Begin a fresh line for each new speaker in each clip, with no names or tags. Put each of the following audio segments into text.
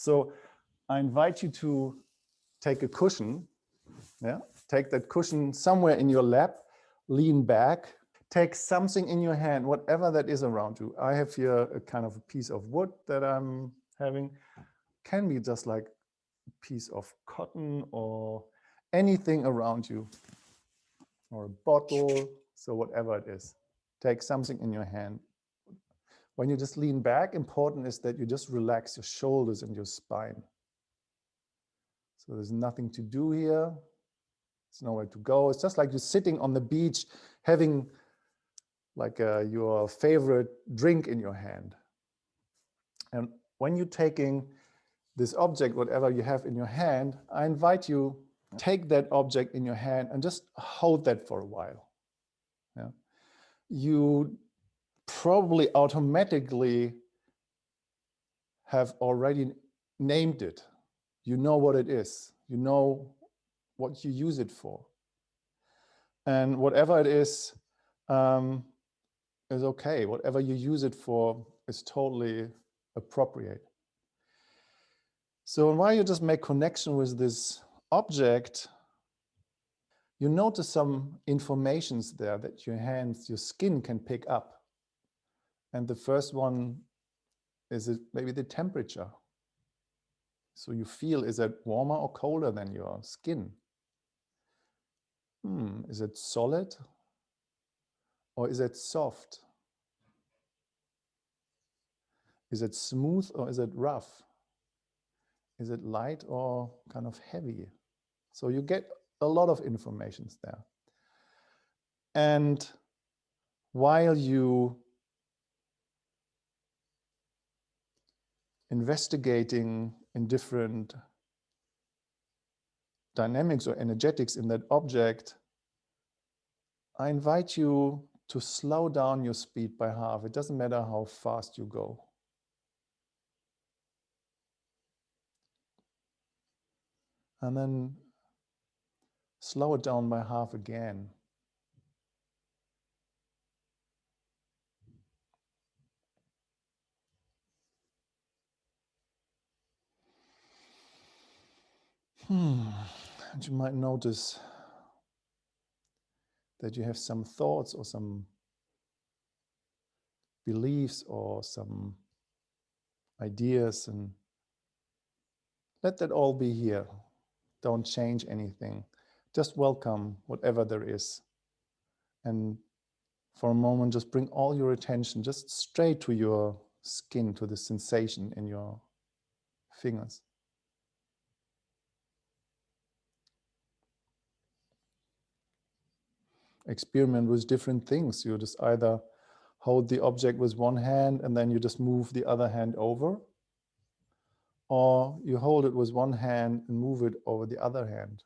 So I invite you to take a cushion, yeah, take that cushion somewhere in your lap, lean back, take something in your hand, whatever that is around you. I have here a kind of a piece of wood that I'm having. Can be just like a piece of cotton or anything around you or a bottle. So whatever it is, take something in your hand. When you just lean back, important is that you just relax your shoulders and your spine. So there's nothing to do here. There's nowhere to go. It's just like you're sitting on the beach having like uh, your favorite drink in your hand. And when you're taking this object, whatever you have in your hand, I invite you take that object in your hand and just hold that for a while. Yeah. You probably automatically have already named it. You know what it is. You know what you use it for. And whatever it is, um, is okay. Whatever you use it for is totally appropriate. So while you just make connection with this object, you notice some informations there that your hands, your skin can pick up. And the first one is it maybe the temperature. So you feel, is it warmer or colder than your skin? Hmm, is it solid or is it soft? Is it smooth or is it rough? Is it light or kind of heavy? So you get a lot of informations there. And while you investigating in different dynamics or energetics in that object, I invite you to slow down your speed by half. It doesn't matter how fast you go. And then slow it down by half again. Hmm. And you might notice that you have some thoughts or some beliefs or some ideas and let that all be here. Don't change anything. Just welcome whatever there is. And for a moment, just bring all your attention just straight to your skin, to the sensation in your fingers. Experiment with different things. You just either hold the object with one hand and then you just move the other hand over, or you hold it with one hand and move it over the other hand.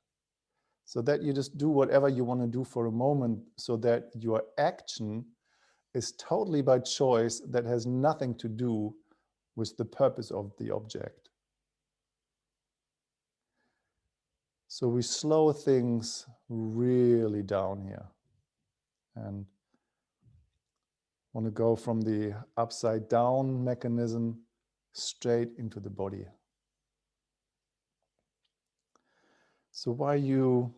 So that you just do whatever you want to do for a moment so that your action is totally by choice that has nothing to do with the purpose of the object. So we slow things really down here and want to go from the upside down mechanism straight into the body. So while you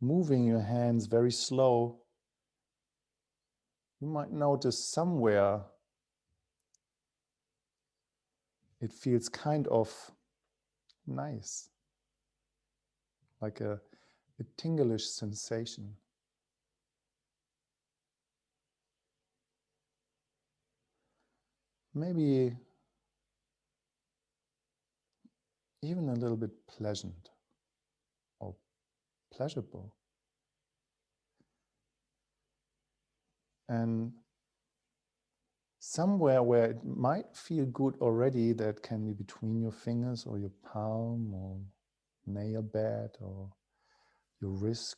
moving your hands very slow, you might notice somewhere it feels kind of nice, like a, a tinglish sensation. Maybe even a little bit pleasant or pleasurable. And somewhere where it might feel good already, that can be between your fingers or your palm or nail bed or your wrist,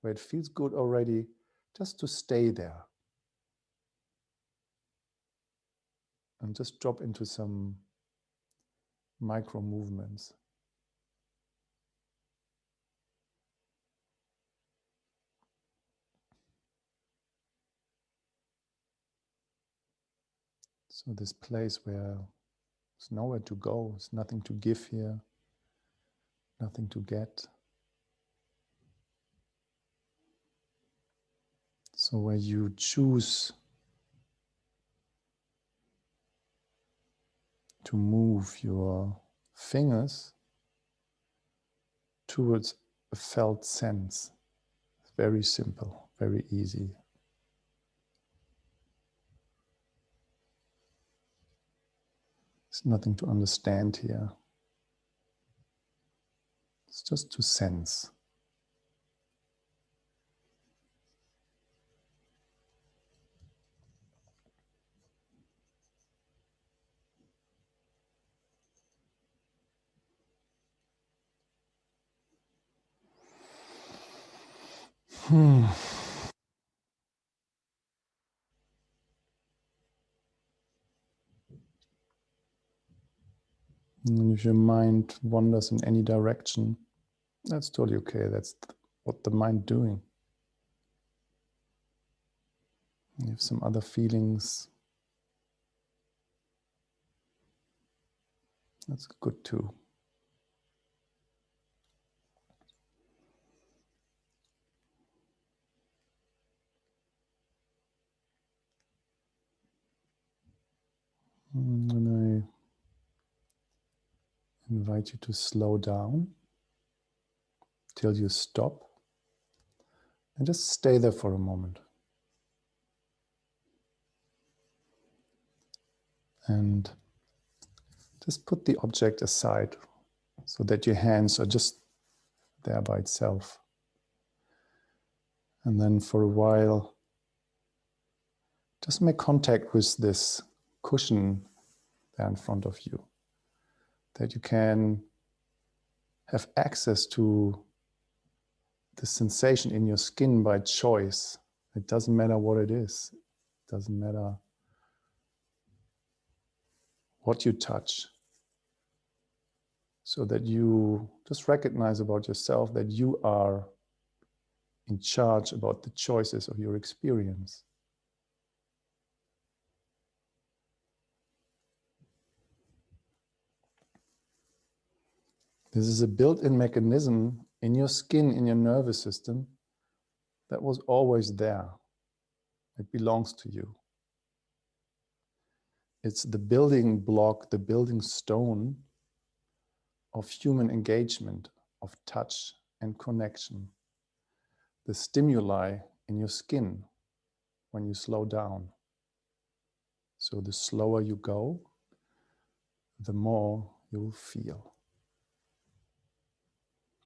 where it feels good already, just to stay there. And just drop into some micro movements. So this place where There's nowhere to go. There's nothing to give here, nothing to get. So where you choose to move your fingers towards a felt sense. It's Very simple, very easy. There's nothing to understand here. It's just to sense. Hmm. And if your mind wanders in any direction, that's totally okay. That's what the mind doing. You have some other feelings. That's good too. Mm, and I invite you to slow down till you stop and just stay there for a moment. And just put the object aside so that your hands are just there by itself. And then for a while, just make contact with this cushion there in front of you. That you can have access to the sensation in your skin by choice. It doesn't matter what it is. It doesn't matter what you touch. So that you just recognize about yourself that you are in charge about the choices of your experience. This is a built-in mechanism in your skin, in your nervous system, that was always there. It belongs to you. It's the building block, the building stone of human engagement, of touch and connection. The stimuli in your skin when you slow down. So the slower you go, the more you will feel.